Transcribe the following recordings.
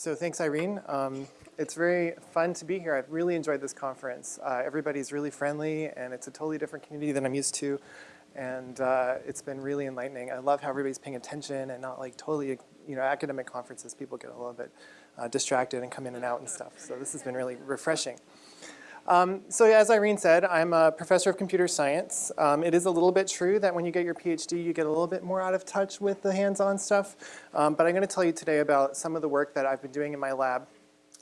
So thanks, Irene. Um, it's very fun to be here. I've really enjoyed this conference. Uh, everybody's really friendly, and it's a totally different community than I'm used to. And uh, it's been really enlightening. I love how everybody's paying attention and not like totally, you know, academic conferences, people get a little bit uh, distracted and come in and out and stuff. So this has been really refreshing. Um, so as Irene said, I'm a professor of computer science. Um, it is a little bit true that when you get your PhD, you get a little bit more out of touch with the hands-on stuff. Um, but I'm going to tell you today about some of the work that I've been doing in my lab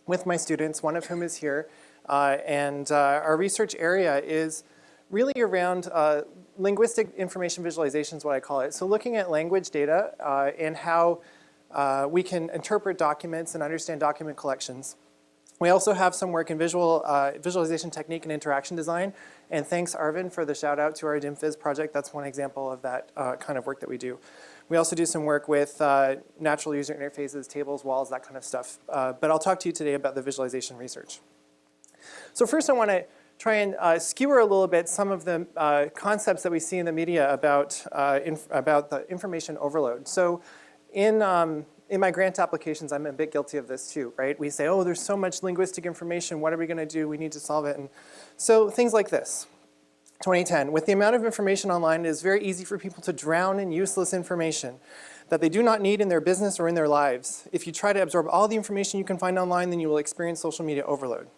with my students, one of whom is here. Uh, and uh, our research area is really around uh, linguistic information visualization is what I call it. So looking at language data uh, and how uh, we can interpret documents and understand document collections. We also have some work in visual uh, visualization technique and interaction design. And thanks, Arvind, for the shout out to our DIMFIZ project. That's one example of that uh, kind of work that we do. We also do some work with uh, natural user interfaces, tables, walls, that kind of stuff. Uh, but I'll talk to you today about the visualization research. So first I want to try and uh, skewer a little bit some of the uh, concepts that we see in the media about, about the information overload. So in um, in my grant applications, I'm a bit guilty of this too, right? We say, oh, there's so much linguistic information. What are we going to do? We need to solve it. And so things like this. 2010, with the amount of information online, it is very easy for people to drown in useless information that they do not need in their business or in their lives. If you try to absorb all the information you can find online, then you will experience social media overload.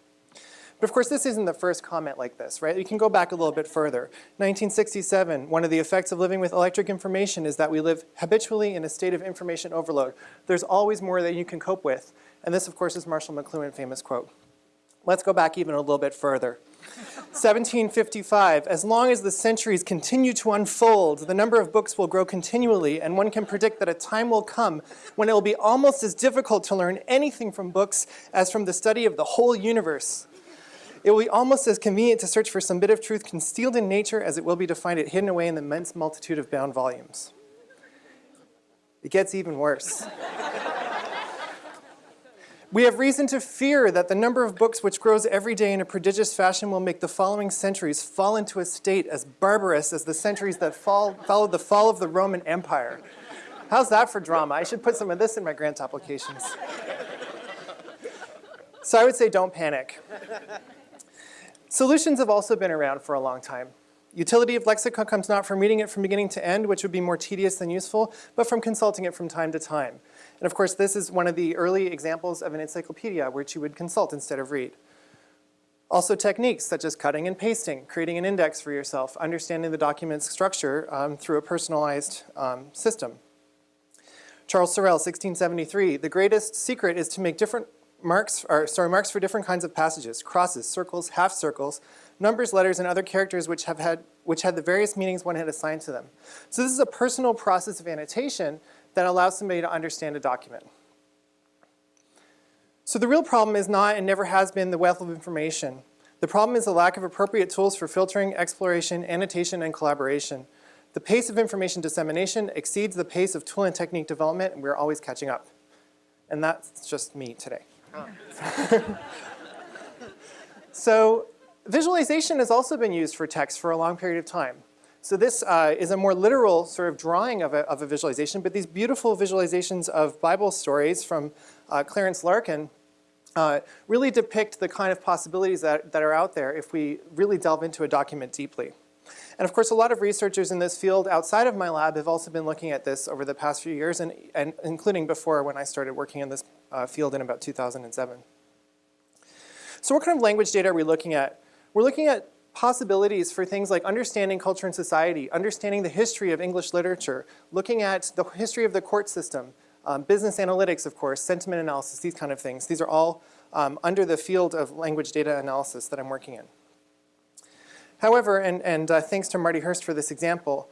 But of course, this isn't the first comment like this, right? You can go back a little bit further. 1967, one of the effects of living with electric information is that we live habitually in a state of information overload. There's always more that you can cope with. And this, of course, is Marshall McLuhan's famous quote. Let's go back even a little bit further. 1755, as long as the centuries continue to unfold, the number of books will grow continually, and one can predict that a time will come when it will be almost as difficult to learn anything from books as from the study of the whole universe. It will be almost as convenient to search for some bit of truth concealed in nature as it will be to find it hidden away in the immense multitude of bound volumes. It gets even worse. we have reason to fear that the number of books which grows every day in a prodigious fashion will make the following centuries fall into a state as barbarous as the centuries that fall, followed the fall of the Roman Empire. How's that for drama? I should put some of this in my grant applications. So I would say don't panic. Solutions have also been around for a long time. Utility of lexicon comes not from reading it from beginning to end, which would be more tedious than useful, but from consulting it from time to time. And of course, this is one of the early examples of an encyclopedia, which you would consult instead of read. Also techniques such as cutting and pasting, creating an index for yourself, understanding the document's structure um, through a personalized um, system. Charles Sorel, 1673, the greatest secret is to make different marks, or sorry, marks for different kinds of passages, crosses, circles, half circles, numbers, letters, and other characters which have had, which had the various meanings one had assigned to them. So this is a personal process of annotation that allows somebody to understand a document. So the real problem is not and never has been the wealth of information. The problem is the lack of appropriate tools for filtering, exploration, annotation, and collaboration. The pace of information dissemination exceeds the pace of tool and technique development, and we're always catching up. And that's just me today. so visualization has also been used for text for a long period of time. So this uh, is a more literal sort of drawing of a, of a, visualization, but these beautiful visualizations of Bible stories from uh, Clarence Larkin uh, really depict the kind of possibilities that, that are out there if we really delve into a document deeply. And of course, a lot of researchers in this field outside of my lab have also been looking at this over the past few years, and, and including before when I started working in this uh, field in about 2007. So what kind of language data are we looking at? We're looking at possibilities for things like understanding culture and society, understanding the history of English literature, looking at the history of the court system, um, business analytics, of course, sentiment analysis, these kind of things. These are all um, under the field of language data analysis that I'm working in. However, and, and uh, thanks to Marti Hearst for this example,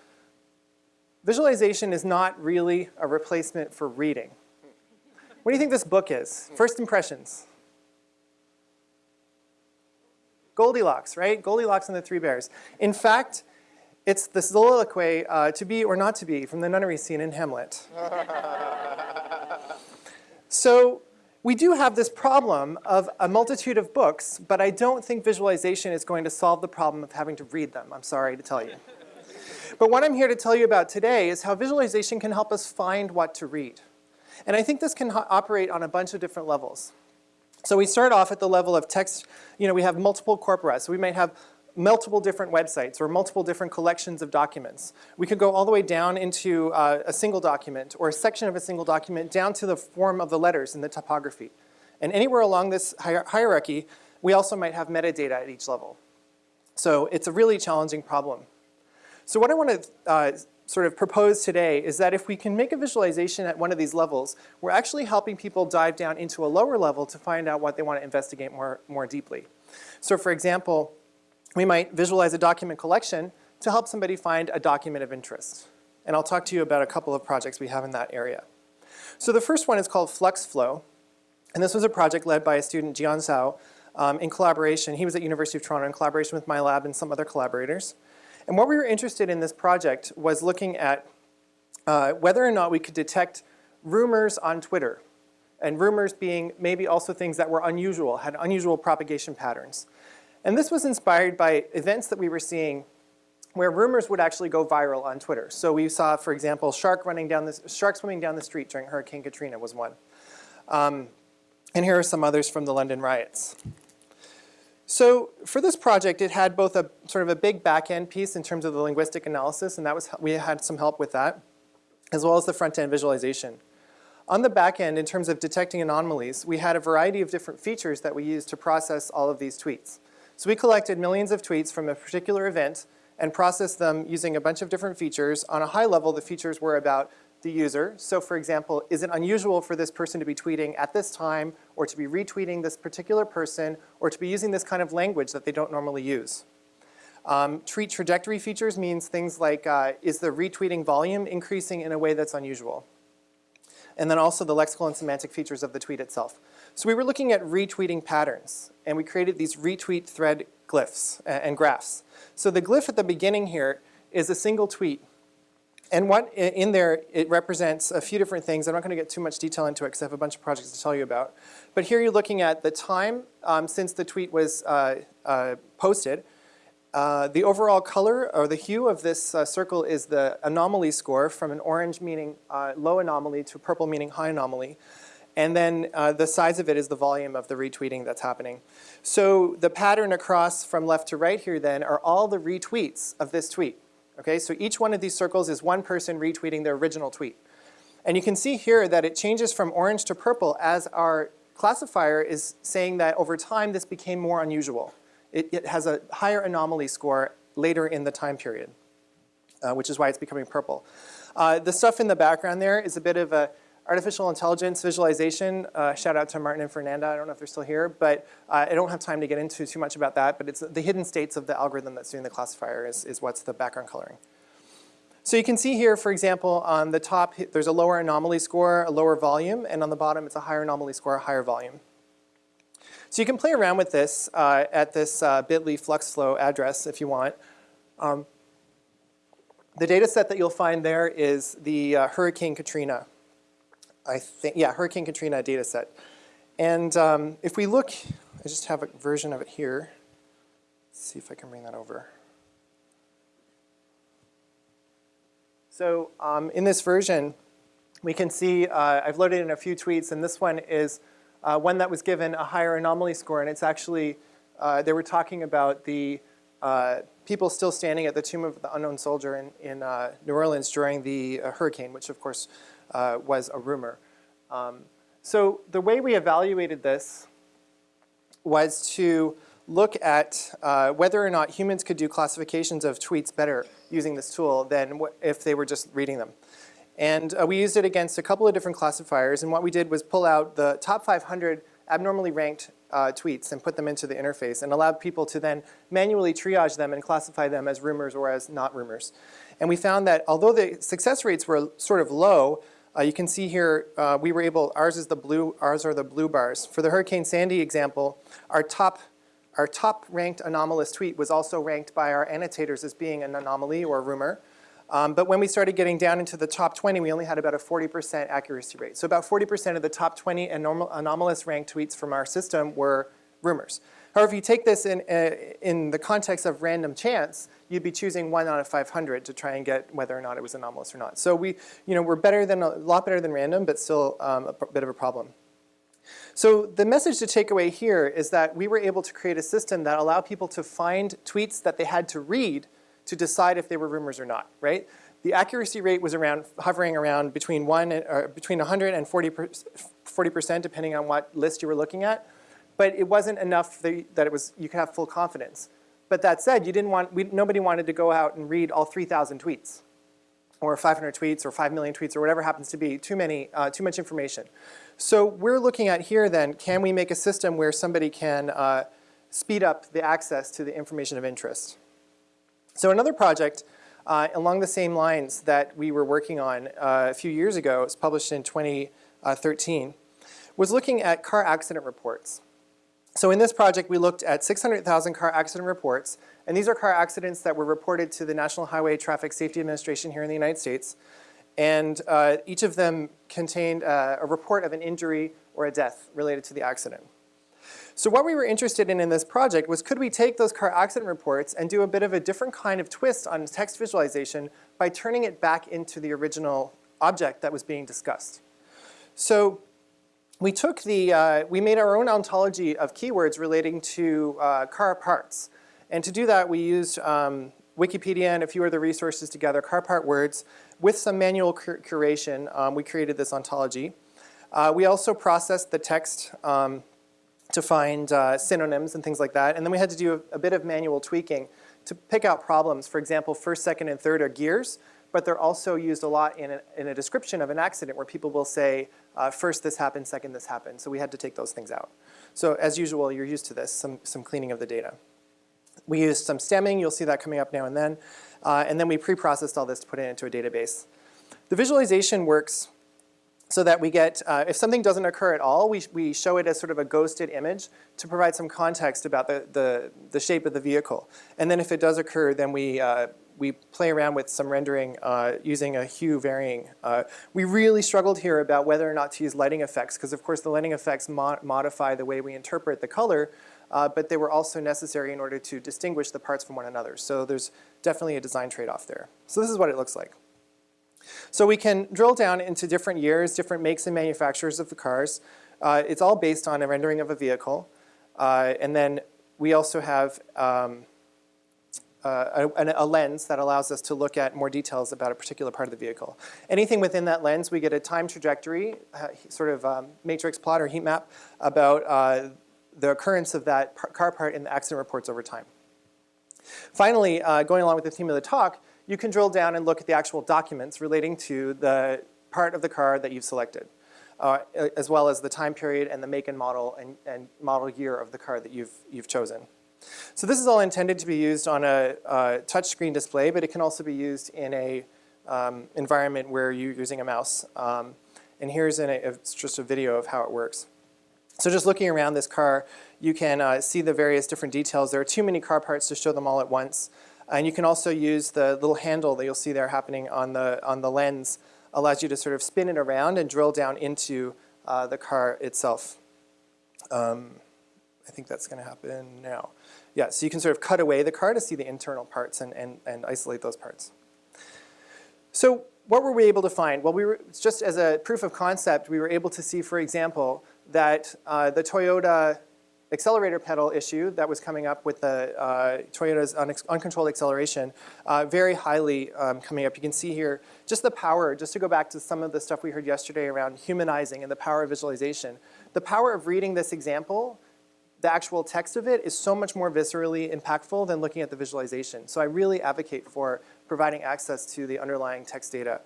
visualization is not really a replacement for reading. What do you think this book is? First impressions. Goldilocks, right? Goldilocks and the Three Bears. In fact, it's the soliloquy, uh, to be or not to be, from the nunnery scene in Hamlet. so we do have this problem of a multitude of books, but I don't think visualization is going to solve the problem of having to read them, I'm sorry to tell you. But what I'm here to tell you about today is how visualization can help us find what to read. And I think this can operate on a bunch of different levels. So we start off at the level of text, you know, we have multiple corpora. So we might have multiple different websites or multiple different collections of documents. We could go all the way down into uh, a single document or a section of a single document down to the form of the letters and the typography. And anywhere along this hier hierarchy, we also might have metadata at each level. So it's a really challenging problem. So what I want to uh, sort of propose today is that if we can make a visualization at one of these levels, we're actually helping people dive down into a lower level to find out what they want to investigate more, more deeply. So for example, we might visualize a document collection to help somebody find a document of interest. And I'll talk to you about a couple of projects we have in that area. So the first one is called FluxFlow. And this was a project led by a student, Jian Zhao, um, in collaboration. He was at University of Toronto in collaboration with my lab and some other collaborators. And what we were interested in this project was looking at uh, whether or not we could detect rumors on Twitter. And rumors being maybe also things that were unusual, had unusual propagation patterns. And this was inspired by events that we were seeing where rumors would actually go viral on Twitter. So we saw, for example, shark running down this, shark swimming down the street during Hurricane Katrina was one. Um, and here are some others from the London riots. So for this project, it had both a sort of a big back-end piece in terms of the linguistic analysis, and that was we had some help with that, as well as the front-end visualization. On the back end, in terms of detecting anomalies, we had a variety of different features that we used to process all of these tweets. So we collected millions of tweets from a particular event and processed them using a bunch of different features. On a high level, the features were about the user. So for example, is it unusual for this person to be tweeting at this time or to be retweeting this particular person or to be using this kind of language that they don't normally use? Um, tweet trajectory features means things like uh, is the retweeting volume increasing in a way that's unusual? And then also the lexical and semantic features of the tweet itself. So we were looking at retweeting patterns, and we created these retweet thread glyphs and graphs. So the glyph at the beginning here is a single tweet. And what in there, it represents a few different things. I'm not going to get too much detail into it because I have a bunch of projects to tell you about. But here you're looking at the time um, since the tweet was uh, uh, posted. Uh, the overall color or the hue of this uh, circle is the anomaly score from an orange meaning uh, low anomaly to purple meaning high anomaly. And then uh, the size of it is the volume of the retweeting that's happening. So the pattern across from left to right here then are all the retweets of this tweet. Okay, so each one of these circles is one person retweeting their original tweet. And you can see here that it changes from orange to purple as our classifier is saying that over time this became more unusual. It, it has a higher anomaly score later in the time period, uh, which is why it's becoming purple. Uh, the stuff in the background there is a bit of a artificial intelligence visualization, uh, shout out to Martin and Fernanda, I don't know if they're still here, but uh, I don't have time to get into too much about that, but it's the hidden states of the algorithm that's doing the classifier is, is what's the background coloring. So you can see here, for example, on the top, there's a lower anomaly score, a lower volume, and on the bottom, it's a higher anomaly score, a higher volume. So you can play around with this uh, at this uh, bit.ly FluxFlow address if you want. Um, the data set that you'll find there is the uh, Hurricane Katrina I think, yeah, Hurricane Katrina data set. And um, if we look, I just have a version of it here. Let's see if I can bring that over. So um, in this version, we can see uh, I've loaded in a few tweets, and this one is uh, one that was given a higher anomaly score, and it's actually, uh, they were talking about the uh, people still standing at the tomb of the unknown soldier in, in uh, New Orleans during the uh, hurricane, which of course uh, was a rumor. Um, so the way we evaluated this was to look at uh, whether or not humans could do classifications of tweets better using this tool than if they were just reading them. And uh, we used it against a couple of different classifiers, and what we did was pull out the top 500 abnormally ranked uh, tweets and put them into the interface and allowed people to then manually triage them and classify them as rumors or as not rumors. And we found that although the success rates were sort of low, uh, you can see here, uh, we were able, ours is the blue, ours are the blue bars. For the Hurricane Sandy example, our top, our top ranked anomalous tweet was also ranked by our annotators as being an anomaly or a rumor. Um, but when we started getting down into the top 20, we only had about a 40% accuracy rate. So about 40% of the top 20 anomalous ranked tweets from our system were rumors. However, if you take this in, uh, in the context of random chance, you'd be choosing one out of 500 to try and get whether or not it was anomalous or not. So we, you know, we're better than, a lot better than random, but still um, a bit of a problem. So the message to take away here is that we were able to create a system that allowed people to find tweets that they had to read to decide if they were rumors or not, right? The accuracy rate was around hovering around between one or between 100 and 40 percent, depending on what list you were looking at. But it wasn't enough that it was you could have full confidence. But that said, you didn't want we, nobody wanted to go out and read all 3,000 tweets, or 500 tweets, or 5 million tweets, or whatever happens to be. Too many, uh, too much information. So we're looking at here then, can we make a system where somebody can uh, speed up the access to the information of interest? So another project uh, along the same lines that we were working on uh, a few years ago, it was published in 2013, was looking at car accident reports. So in this project, we looked at 600,000 car accident reports, and these are car accidents that were reported to the National Highway Traffic Safety Administration here in the United States. And uh, each of them contained uh, a report of an injury or a death related to the accident. So what we were interested in in this project was could we take those car accident reports and do a bit of a different kind of twist on text visualization by turning it back into the original object that was being discussed. So we took the, uh, we made our own ontology of keywords relating to uh, car parts. And to do that, we used um, Wikipedia and a few other resources together, car part words, with some manual cur curation. Um, we created this ontology. Uh, we also processed the text um, to find uh, synonyms and things like that. And then we had to do a, a, bit of manual tweaking to pick out problems. For example, first, second, and third are gears, but they're also used a lot in a, in a description of an accident where people will say, uh, first this happened, second this happened. So we had to take those things out. So as usual, you're used to this, some, some cleaning of the data. We used some stemming, you'll see that coming up now and then. Uh, and then we pre-processed all this to put it into a database. The visualization works so that we get, uh, if something doesn't occur at all, we, we show it as sort of a ghosted image to provide some context about the, the, the shape of the vehicle. And then if it does occur, then we, uh, we play around with some rendering uh, using a hue varying. Uh, we really struggled here about whether or not to use lighting effects, because of course the lighting effects mo modify the way we interpret the color, uh, but they were also necessary in order to distinguish the parts from one another. So there's definitely a design trade-off there. So this is what it looks like. So we can drill down into different years, different makes and manufacturers of the cars. Uh, it's all based on a rendering of a vehicle. Uh, and then we also have um, uh, a, a, lens that allows us to look at more details about a particular part of the vehicle. Anything within that lens, we get a time trajectory, uh, sort of um, matrix plot or heat map about uh, the occurrence of that car part in the accident reports over time. Finally, uh, going along with the theme of the talk, you can drill down and look at the actual documents relating to the part of the car that you've selected, uh, as well as the time period and the make and model and, and, model year of the car that you've, you've chosen. So this is all intended to be used on a, a touchscreen display, but it can also be used in a um, environment where you're using a mouse. Um, and here's a, just a video of how it works. So just looking around this car, you can uh, see the various different details. There are too many car parts to show them all at once. And you can also use the little handle that you'll see there happening on the, on the lens, allows you to sort of spin it around and drill down into uh, the car itself. Um, I think that's going to happen now. Yeah, so you can sort of cut away the car to see the internal parts and, and, and isolate those parts. So what were we able to find? Well, we were, just as a proof of concept, we were able to see, for example, that uh, the Toyota accelerator pedal issue that was coming up with the uh, Toyota's un uncontrolled acceleration uh, very highly um, coming up. You can see here just the power, just to go back to some of the stuff we heard yesterday around humanizing and the power of visualization. The power of reading this example, the actual text of it is so much more viscerally impactful than looking at the visualization. So I really advocate for providing access to the underlying text data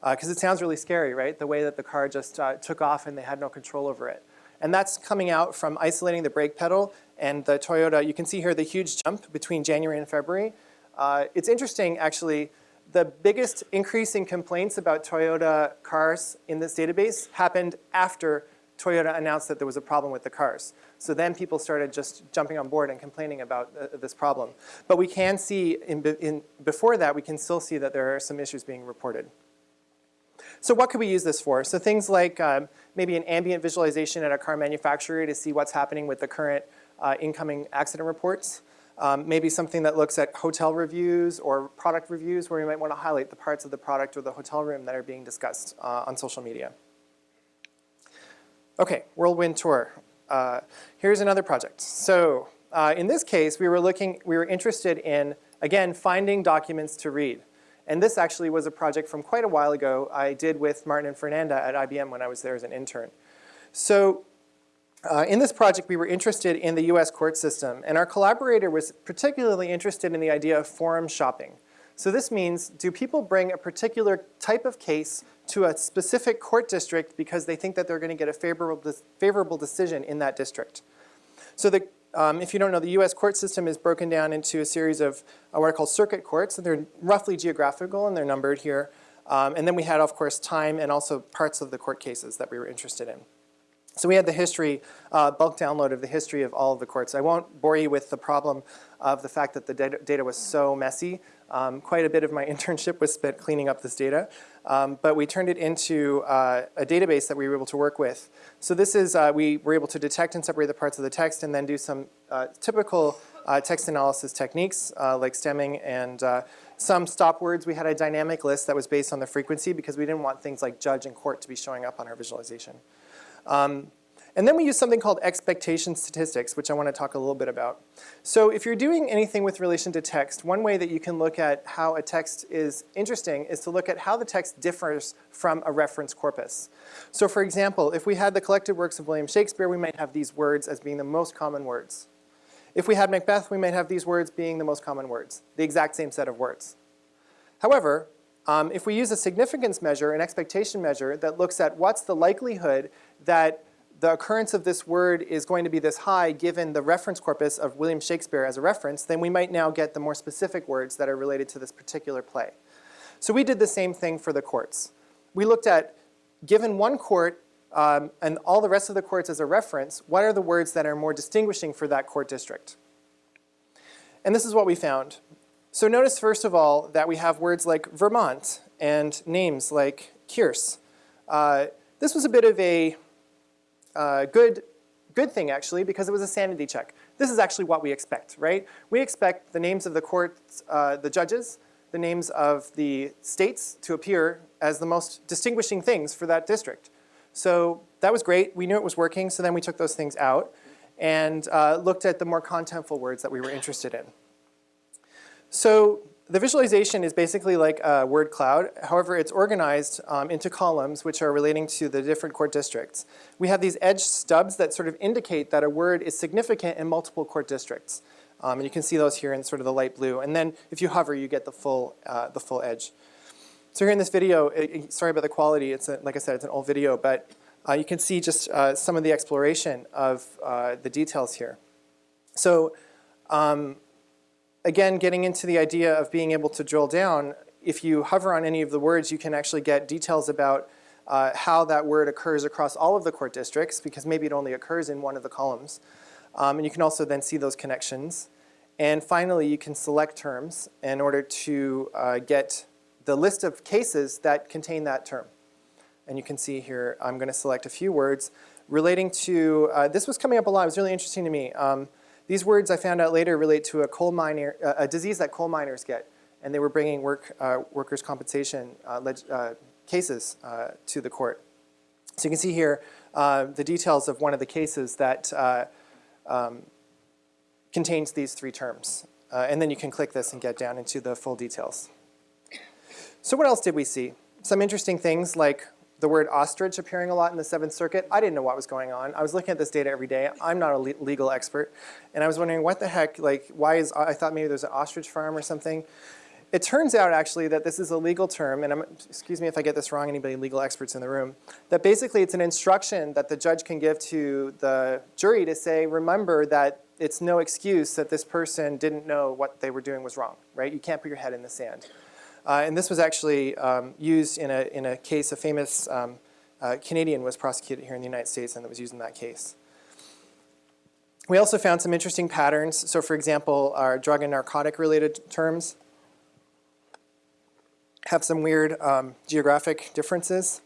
because uh, it sounds really scary, right? The way that the car just uh, took off and they had no control over it. And that's coming out from isolating the brake pedal and the Toyota. You can see here the huge jump between January and February. Uh, it's interesting, actually, the biggest increase in complaints about Toyota cars in this database happened after Toyota announced that there was a problem with the cars. So then people started just jumping on board and complaining about uh, this problem. But we can see, in, in, before that, we can still see that there are some issues being reported. So what could we use this for? So things like um, maybe an ambient visualization at a car manufacturer to see what's happening with the current uh, incoming accident reports. Um, maybe something that looks at hotel reviews or product reviews where we might want to highlight the parts of the product or the hotel room that are being discussed uh, on social media. Okay, Whirlwind Tour. Uh, here's another project. So uh, in this case, we were looking, we were interested in, again, finding documents to read. And this actually was a project from quite a while ago I did with Martin and Fernanda at IBM when I was there as an intern. So uh, in this project, we were interested in the US court system, and our collaborator was particularly interested in the idea of forum shopping. So this means, do people bring a particular type of case to a specific court district because they think that they're going to get a favorable, favorable decision in that district? So the, um, if you don't know, the US court system is broken down into a series of uh, what are called circuit courts, and they're roughly geographical, and they're numbered here. Um, and then we had, of course, time and also parts of the court cases that we were interested in. So we had the history, uh, bulk download of the history of all of the courts. I won't bore you with the problem of the fact that the data, data was so messy. Um, quite a bit of my internship was spent cleaning up this data. Um, but we turned it into uh, a database that we were able to work with. So this is, uh, we were able to detect and separate the parts of the text and then do some uh, typical uh, text analysis techniques uh, like stemming and some stop words. We had a dynamic list that was based on the frequency because we didn't want things like judge and court to be showing up on our visualization. Um, and then we use something called expectation statistics, which I want to talk a little bit about. So if you're doing anything with relation to text, one way that you can look at how a text is interesting is to look at how the text differs from a reference corpus. So for example, if we had the collected works of William Shakespeare, we might have these words as being the most common words. If we had Macbeth, we might have these words being the most common words, the exact same set of words. However, um, if we use a significance measure, an expectation measure that looks at what's the likelihood that the occurrence of this word is going to be this high given the reference corpus of William Shakespeare as a reference, then we might now get the more specific words that are related to this particular play. So we did the same thing for the courts. We looked at, given one court um, and all the rest of the courts as a reference, what are the words that are more distinguishing for that court district? And this is what we found. So notice first of all that we have words like Vermont and names like Kierce. Uh, this was a bit of a uh, good, good thing actually because it was a sanity check. This is actually what we expect, right? We expect the names of the courts, uh, the judges, the names of the states to appear as the most distinguishing things for that district. So that was great. We knew it was working, so then we took those things out and uh, looked at the more contentful words that we were interested in. So the visualization is basically like a word cloud. However, it's organized um, into columns which are relating to the different court districts. We have these edge stubs that sort of indicate that a word is significant in multiple court districts. Um, and you can see those here in sort of the light blue. And then if you hover, you get the full, uh, the full edge. So here in this video, it, sorry about the quality. It's a, like I said, it's an old video, but uh, you can see just uh, some of the exploration of uh, the details here. So um, again, getting into the idea of being able to drill down, if you hover on any of the words, you can actually get details about uh, how that word occurs across all of the court districts, because maybe it only occurs in one of the columns. Um, and you can also then see those connections. And finally, you can select terms in order to uh, get the list of cases that contain that term. And you can see here, I'm going to select a few words relating to, uh, this was coming up a lot, it was really interesting to me. Um, these words I found out later relate to a coal miner, uh, a disease that coal miners get, and they were bringing work, uh, workers' compensation uh, uh cases uh, to the court. So you can see here the details of one of the cases that um, contains these three terms. and then you can click this and get down into the full details. So what else did we see? Some interesting things like the word ostrich appearing a lot in the Seventh Circuit. I didn't know what was going on. I was looking at this data every day. I'm not a le legal expert. And I was wondering what the heck, like why is, I thought maybe there's an ostrich farm or something. It turns out actually that this is a legal term, and I'm, excuse me if I get this wrong, anybody legal experts in the room, that basically it's an instruction that the judge can give to the jury to say, remember that it's no excuse that this person didn't know what they were doing was wrong, right? You can't put your head in the sand. Uh, and this was actually um, used in a, in a case, a famous um, uh, Canadian was prosecuted here in the United States and it was used in that case. We also found some interesting patterns. So for example, our drug and narcotic related terms have some weird um, geographic differences.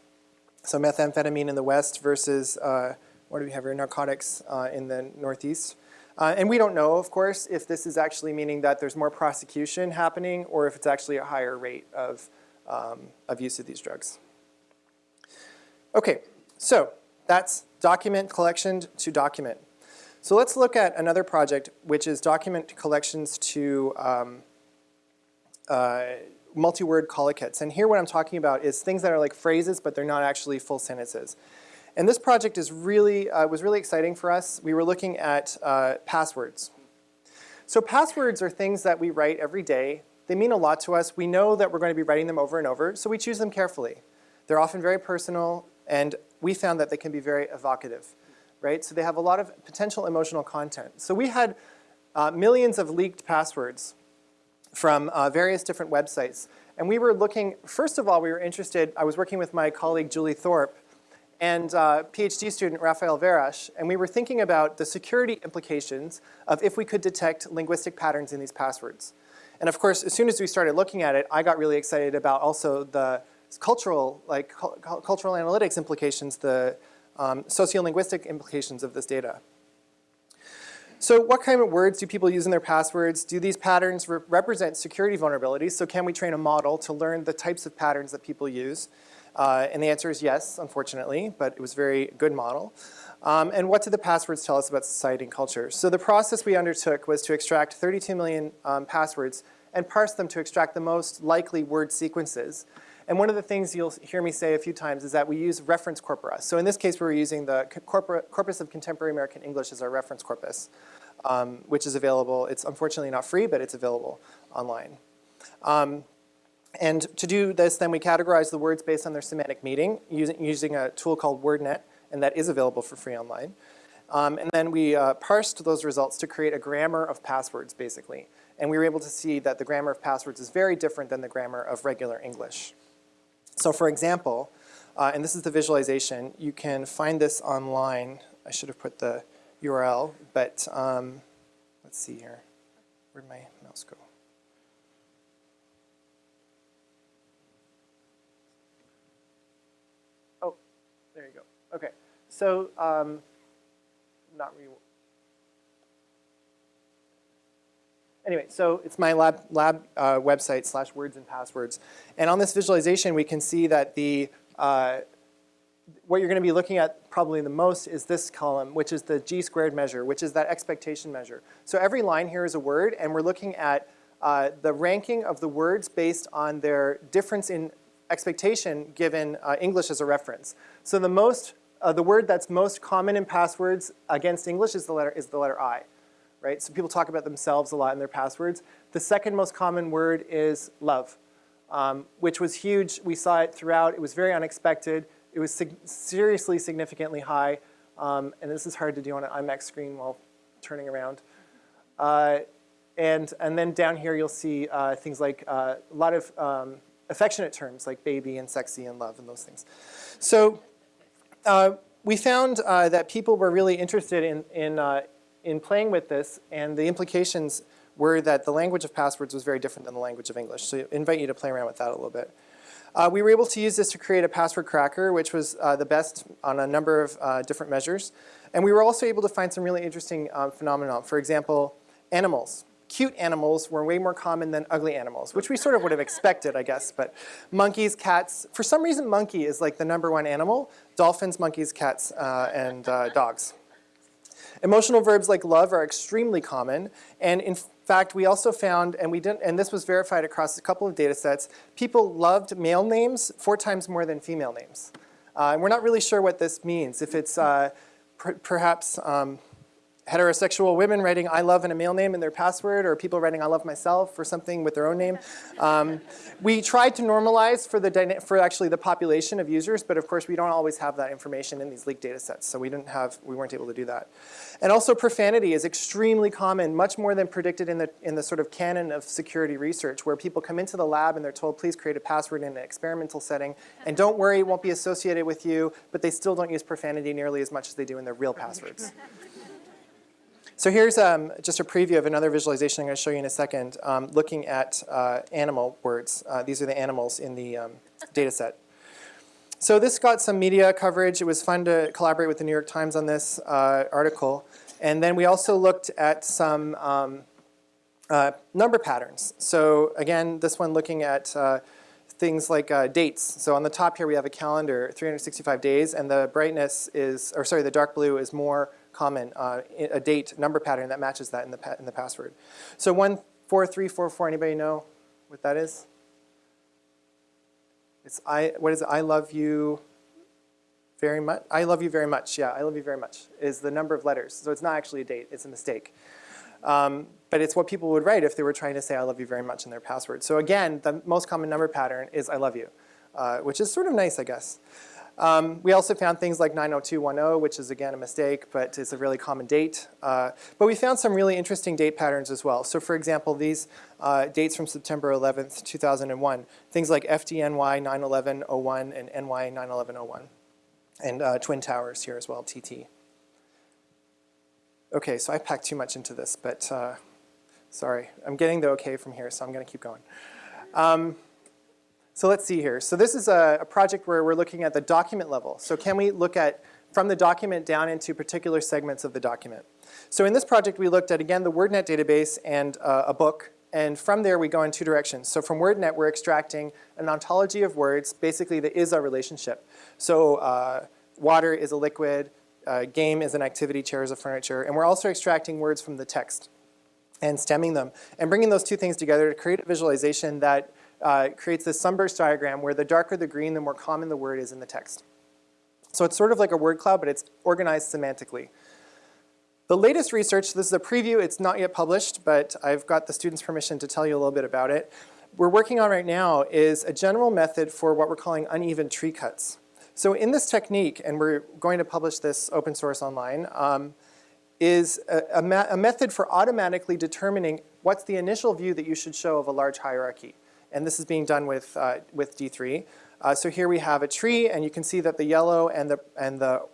So methamphetamine in the west versus, uh, what do we have here, narcotics uh, in the northeast. Uh, and we don't know, of course, if this is actually meaning that there's more prosecution happening or if it's actually a higher rate of, um, of use of these drugs. Okay, so that's document collection to document. So let's look at another project, which is document collections to um, uh, multi-word collocates. And here what I'm talking about is things that are like phrases, but they're not actually full sentences. And this project is really, uh, was really exciting for us. We were looking at uh, passwords. So passwords are things that we write every day. They mean a lot to us. We know that we're going to be writing them over and over, so we choose them carefully. They're often very personal, and we found that they can be very evocative, right? So they have a lot of potential emotional content. So we had uh, millions of leaked passwords from uh, various different websites. And we were looking, first of all, we were interested, I was working with my colleague Julie Thorpe and uh, PhD student Rafael Veras, and we were thinking about the security implications of if we could detect linguistic patterns in these passwords. And of course, as soon as we started looking at it, I got really excited about also the cultural, like cultural analytics implications, the um, sociolinguistic implications of this data. So what kind of words do people use in their passwords? Do these patterns re represent security vulnerabilities? So can we train a model to learn the types of patterns that people use? Uh, and the answer is yes, unfortunately, but it was a very good model. Um, and what did the passwords tell us about society and culture? So the process we undertook was to extract 32 million um, passwords and parse them to extract the most likely word sequences. And one of the things you'll hear me say a few times is that we use reference corpora. So in this case, we're using the Corpus of Contemporary American English as our reference corpus, um, which is available. It's unfortunately not free, but it's available online. Um, and to do this, then we categorize the words based on their semantic meaning using, using a tool called WordNet, and that is available for free online. Um, and then we uh, parsed those results to create a grammar of passwords, basically. And we were able to see that the grammar of passwords is very different than the grammar of regular English. So for example, uh, and this is the visualization, you can find this online. I should have put the URL, but um, let's see here. Where'd my mouse go? Oh, there you go. Okay, so um, not re Anyway, so it's my lab, lab uh, website slash words and passwords. And on this visualization, we can see that the uh, what you're going to be looking at probably the most is this column, which is the G squared measure, which is that expectation measure. So every line here is a word, and we're looking at uh, the ranking of the words based on their difference in expectation given uh, English as a reference. So the most, uh, the word that's most common in passwords against English is the letter, is the letter I right? So people talk about themselves a lot in their passwords. The second most common word is love, um, which was huge. We saw it throughout. It was very unexpected. It was sig seriously significantly high. Um, and this is hard to do on an IMAX screen while turning around. Uh, and, and then down here you'll see uh, things like uh, a lot of um, affectionate terms like baby and sexy and love and those things. So uh, we found uh, that people were really interested in, in uh, in playing with this, and the implications were that the language of passwords was very different than the language of English. So I invite you to play around with that a little bit. Uh, we were able to use this to create a password cracker, which was uh, the best on a number of uh, different measures. And we were also able to find some really interesting um, phenomena. For example, animals. Cute animals were way more common than ugly animals, which we sort of would have expected, I guess. But monkeys, cats, for some reason monkey is like the number one animal. Dolphins, monkeys, cats, uh, and uh, dogs. Emotional verbs like love are extremely common, and in fact, we also found, and we didn't, and this was verified across a couple of data sets, people loved male names four times more than female names. Uh, and we're not really sure what this means. If it's uh, per perhaps um, heterosexual women writing I love in a male name in their password or people writing I love myself or something with their own name. Um, we tried to normalize for, the for actually the population of users, but of course we don't always have that information in these leaked data sets, so we, didn't have, we weren't able to do that. And also profanity is extremely common, much more than predicted in the, in the sort of canon of security research, where people come into the lab and they're told, please create a password in an experimental setting, and don't worry, it won't be associated with you, but they still don't use profanity nearly as much as they do in their real passwords. So here's um, just a preview of another visualization I'm going to show you in a second, um, looking at uh, animal words. Uh, these are the animals in the um, data set. So this got some media coverage. It was fun to collaborate with the New York Times on this uh, article. And then we also looked at some um, uh, number patterns. So again, this one looking at uh, things like uh, dates. So on the top here we have a calendar, 365 days, and the brightness is, or sorry, the dark blue is more common, uh, a date number pattern that matches that in the, in the password. So 14344, anybody know what that is? It's I, what is it? I love you very much. I love you very much. Yeah, I love you very much is the number of letters. So it's not actually a date. It's a mistake. Um, but it's what people would write if they were trying to say I love you very much in their password. So again, the most common number pattern is I love you, uh, which is sort of nice, I guess. Um, we also found things like 90210, which is again a mistake, but it's a really common date. Uh, but we found some really interesting date patterns as well. So for example, these uh, dates from September 11th, 2001, things like FDNY 91101 and NY 91101, and uh, Twin Towers here as well, TT. Okay, so I packed too much into this, but uh, sorry. I'm getting the okay from here, so I'm going to keep going. Um, so let's see here. So this is a, a, project where we're looking at the document level. So can we look at from the document down into particular segments of the document? So in this project, we looked at, again, the WordNet database and uh, a book. And from there, we go in two directions. So from WordNet, we're extracting an ontology of words, basically the is a relationship. So uh, water is a liquid, uh, game is an activity, chair is a furniture. And we're also extracting words from the text and stemming them and bringing those two things together to create a visualization that uh, creates this sunburst diagram where the darker the green, the more common the word is in the text. So it's sort of like a word cloud, but it's organized semantically. The latest research, this is a preview, it's not yet published, but I've got the students' permission to tell you a little bit about it. We're working on right now is a general method for what we're calling uneven tree cuts. So in this technique, and we're going to publish this open source online, um, is a, a, a method for automatically determining what's the initial view that you should show of a large hierarchy and this is being done with, uh, with D3. Uh, so here we have a tree, and you can see that the yellow and the, and the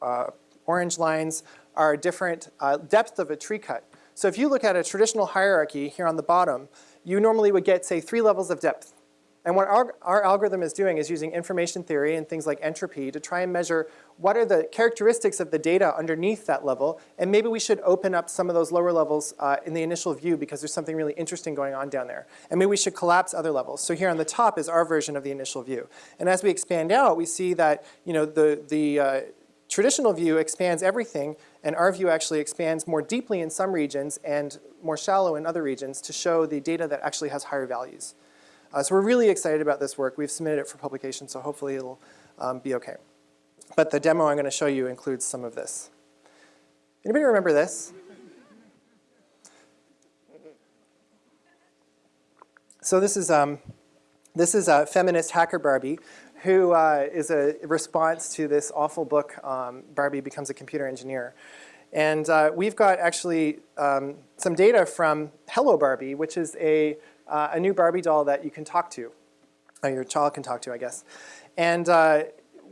uh, orange lines are different uh, depth of a tree cut. So if you look at a traditional hierarchy here on the bottom, you normally would get, say, three levels of depth. And what our, our algorithm is doing is using information theory and things like entropy to try and measure what are the characteristics of the data underneath that level, and maybe we should open up some of those lower levels uh, in the initial view because there's something really interesting going on down there. And maybe we should collapse other levels. So here on the top is our version of the initial view. And as we expand out, we see that you know, the, the uh, traditional view expands everything, and our view actually expands more deeply in some regions and more shallow in other regions to show the data that actually has higher values. Uh, so we're really excited about this work. We've submitted it for publication, so hopefully it'll um, be okay. But the demo I'm going to show you includes some of this. Anybody remember this? So this is, um, this is a feminist hacker Barbie who uh, is a response to this awful book, um, Barbie Becomes a Computer Engineer. And uh, we've got actually um, some data from Hello Barbie, which is a uh, a new Barbie doll that you can talk to, or your child can talk to, I guess. And uh,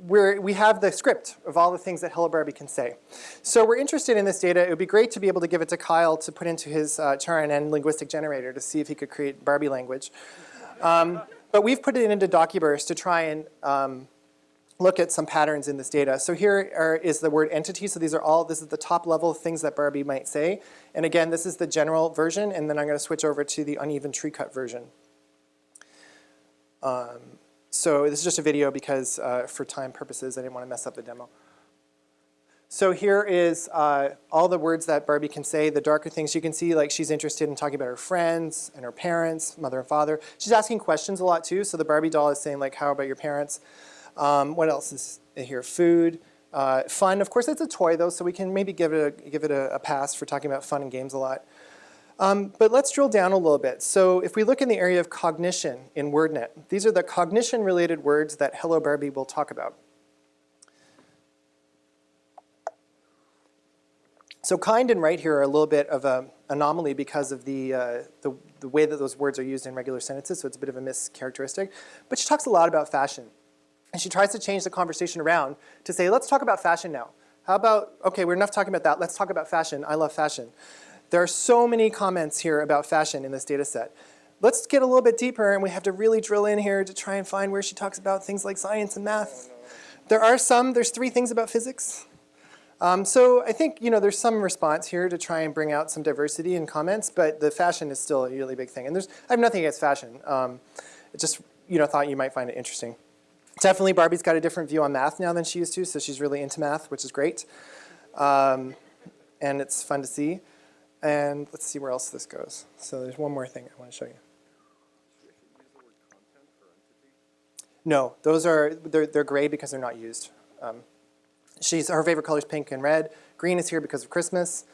we're, we have the script of all the things that Hello Barbie can say. So we're interested in this data. It would be great to be able to give it to Kyle to put into his uh, char-rnn linguistic generator to see if he could create Barbie language. Um, but we've put it into Docuburst to try and um, look at some patterns in this data. So here are, is the word entity. So these are all, this is the top level things that Barbie might say. And again, this is the general version, and then I'm going to switch over to the uneven tree cut version. Um, so this is just a video because uh, for time purposes, I didn't want to mess up the demo. So here is uh, all the words that Barbie can say, the darker things you can see, like she's interested in talking about her friends and her parents, mother and father. She's asking questions a lot too, so the Barbie doll is saying like, how about your parents? Um, what else is here? Food. Uh, fun, of course, it's a toy though, so we can maybe give it a, give it a, a pass for talking about fun and games a lot. Um, but let's drill down a little bit. So if we look in the area of cognition in WordNet, these are the cognition-related words that Hello Barbie will talk about. So kind and right here are a little bit of an anomaly because of the, uh, the, the way that those words are used in regular sentences, so it's a bit of a mischaracteristic. But she talks a lot about fashion. And she tries to change the conversation around to say, let's talk about fashion now. How about, okay, we're enough talking about that. Let's talk about fashion. I love fashion. There are so many comments here about fashion in this data set. Let's get a little bit deeper and we have to really drill in here to try and find where she talks about things like science and math. There are some, there's three things about physics. Um, so I think you know there's some response here to try and bring out some diversity in comments, but the fashion is still a really big thing. And there's I have nothing against fashion. Um, just you know thought you might find it interesting. Definitely Barbie's got a different view on math now than she used to, so she's really into math, which is great. Um, and it's fun to see. And let's see where else this goes. So there's one more thing I want to show you. No, those are, they're, they're gray because they're not used. Um, she's, her favorite color is pink and red. Green is here because of Christmas.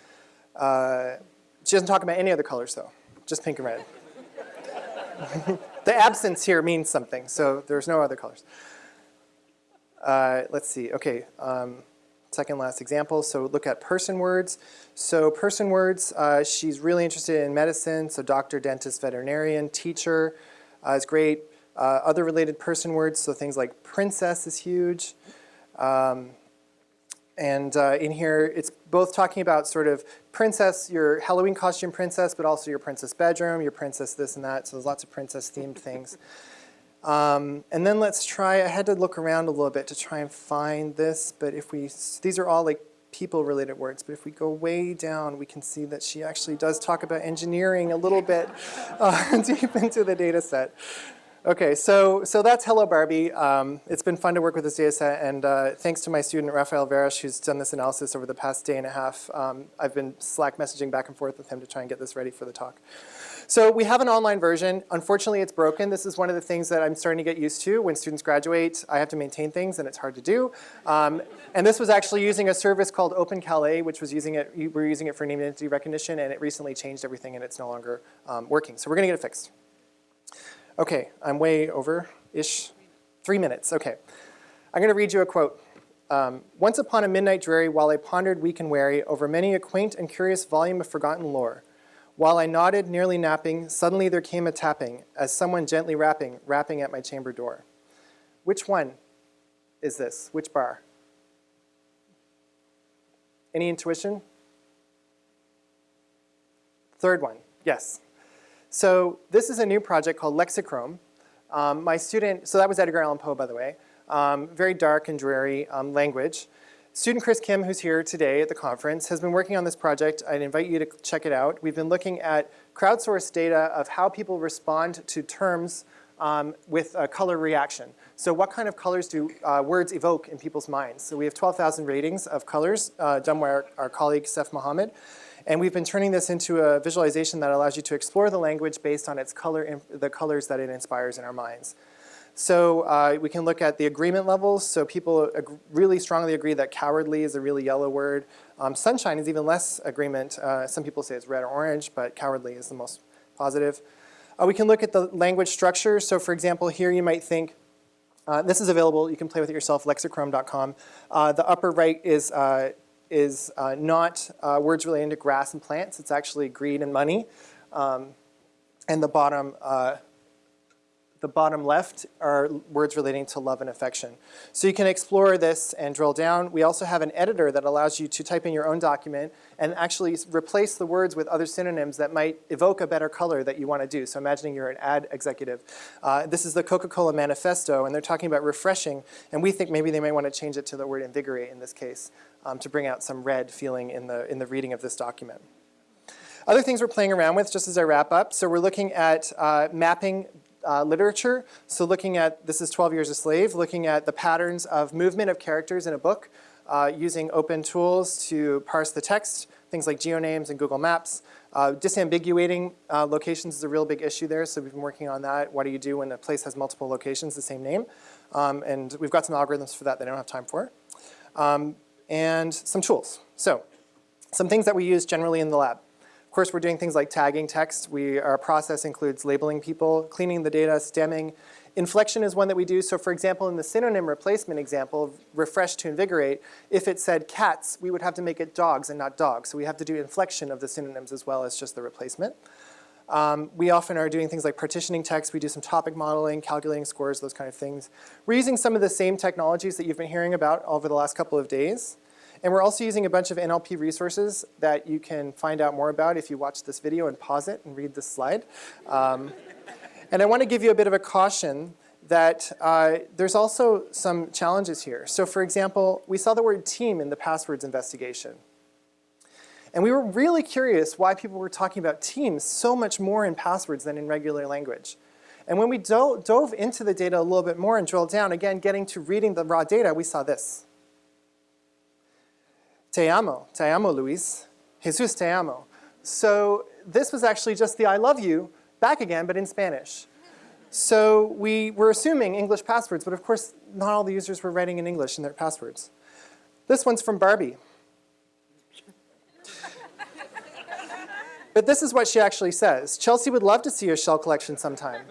Uh, she doesn't talk about any other colors though, just pink and red. the absence here means something, so there's no other colors. Uh, let's see, okay, um, second last example. So look at person words. So person words, uh, she's really interested in medicine, so doctor, dentist, veterinarian, teacher uh, is great. Uh, other related person words, so things like princess is huge. Um, and uh, in here, it's both talking about sort of princess, your Halloween costume princess, but also your princess bedroom, your princess this and that. So there's lots of princess themed things. Um, and then let's try, I had to look around a little bit to try and find this, but if we, these are all like people related words, but if we go way down, we can see that she actually does talk about engineering a little bit uh, deep into the data set. Okay, so, so that's Hello Barbie. Um, it's been fun to work with this data set, and uh, thanks to my student Rafael Veras, who's done this analysis over the past day and a half. Um, I've been Slack messaging back and forth with him to try and get this ready for the talk. So we have an online version. Unfortunately, it's broken. This is one of the things that I'm starting to get used to. When students graduate, I have to maintain things, and it's hard to do. Um, and this was actually using a service called OpenCalais, which was using it, we were using it for named entity recognition, and it recently changed everything, and it's no longer um, working. So we're going to get it fixed. Okay, I'm way over-ish. Three minutes, okay. I'm going to read you a quote. Um, Once upon a midnight dreary, while I pondered weak and weary over many a quaint and curious volume of forgotten lore, while I nodded, nearly napping, suddenly there came a tapping, as someone gently rapping, rapping at my chamber door. Which one is this? Which bar? Any intuition? Third one, yes. So this is a new project called Lexichrome. Um, my student, so that was Edgar Allan Poe, by the way. Um, very dark and dreary um, language. Student Chris Kim, who's here today at the conference, has been working on this project. I'd invite you to check it out. We've been looking at crowdsourced data of how people respond to terms um, with a color reaction. So what kind of colors do uh, words evoke in people's minds? So we have 12,000 ratings of colors uh, done by our, our colleague Saif Mohammad. And we've been turning this into a visualization that allows you to explore the language based on its color, the colors that it inspires in our minds. So uh, we can look at the agreement levels. So people really strongly agree that cowardly is a really yellow word. Um, sunshine is even less agreement. Uh, some people say it's red or orange, but cowardly is the most positive. Uh, we can look at the language structure. So for example, here you might think, uh, this is available, you can play with it yourself, lexichrome.com. Uh, the upper right is uh, is not words relating to grass and plants. It's actually greed and money. Um, and the bottom, uh, the bottom left are words relating to love and affection. So you can explore this and drill down. We also have an editor that allows you to type in your own document and actually replace the words with other synonyms that might evoke a better color that you want to do. So imagining you're an ad executive. Uh, this is the Coca-Cola manifesto, and they're talking about refreshing, and we think maybe they may want to change it to the word invigorate in this case um, to bring out some red feeling in the, in the reading of this document. Other things we're playing around with, just as I wrap up, so we're looking at uh, mapping uh, literature. So looking at, this is 12 Years a Slave, looking at the patterns of movement of characters in a book uh, using open tools to parse the text, things like geonames and Google Maps. Uh, disambiguating uh, locations is a real big issue there, so we've been working on that. What do you do when a place has multiple locations, the same name? Um, and we've got some algorithms for that that I don't have time for. Um, and some tools. So some things that we use generally in the lab. Of course, we're doing things like tagging text. We, our process includes labeling people, cleaning the data, stemming. Inflection is one that we do. So for example, in the synonym replacement example, refresh to invigorate, if it said cats, we would have to make it dogs and not dogs. So we have to do inflection of the synonyms as well as just the replacement. Um, we often are doing things like partitioning text. We do some topic modeling, calculating scores, those kind of things. We're using some of the same technologies that you've been hearing about over the last couple of days. And we're also using a bunch of NLP resources that you can find out more about if you watch this video and pause it and read this slide. Um, and I want to give you a bit of a caution that uh, there's also some challenges here. So for example, we saw the word team in the passwords investigation. And we were really curious why people were talking about teams so much more in passwords than in regular language. And when we do dove into the data a little bit more and drilled down, again, getting to reading the raw data, we saw this. Te amo, te amo, Luis. Jesus te amo. So this was actually just the I love you back again, but in Spanish. So we were assuming English passwords, but of course, not all the users were writing in English in their passwords. This one's from Barbie. but this is what she actually says. Chelsea would love to see your shell collection sometime.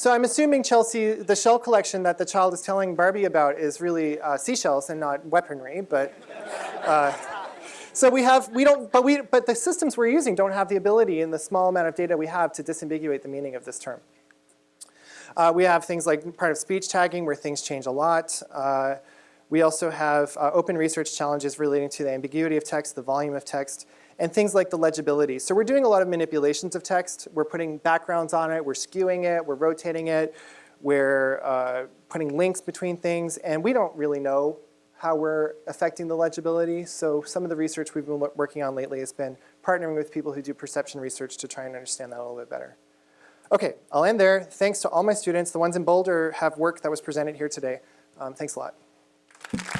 So I'm assuming Chelsea, the shell collection that the child is telling Barbie about is really uh, seashells and not weaponry, but uh, so we have, we don't, but we, but the systems we're using don't have the ability in the small amount of data we have to disambiguate the meaning of this term. Uh, we have things like part of speech tagging where things change a lot. Uh, we also have uh, open research challenges relating to the ambiguity of text, the volume of text, and things like the legibility. So we're doing a lot of manipulations of text. We're putting backgrounds on it, we're skewing it, we're rotating it, we're uh, putting links between things, and we don't really know how we're affecting the legibility. So some of the research we've been working on lately has been partnering with people who do perception research to try and understand that a little bit better. Okay, I'll end there. Thanks to all my students. The ones in Boulder have work that was presented here today. Um, thanks a lot.